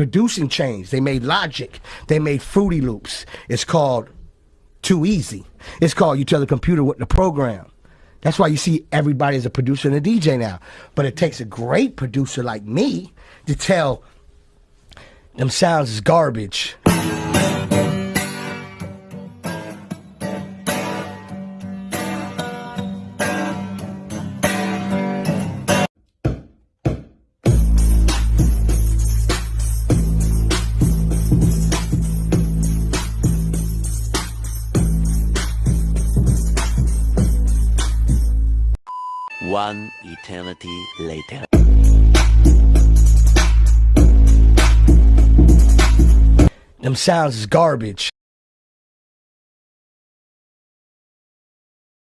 producing changed. They made Logic. They made Fruity Loops. It's called Too Easy. It's called you tell the computer what to program. That's why you see everybody as a producer and a DJ now. But it takes a great producer like me to tell them sounds is garbage. One eternity later. Them sounds is garbage.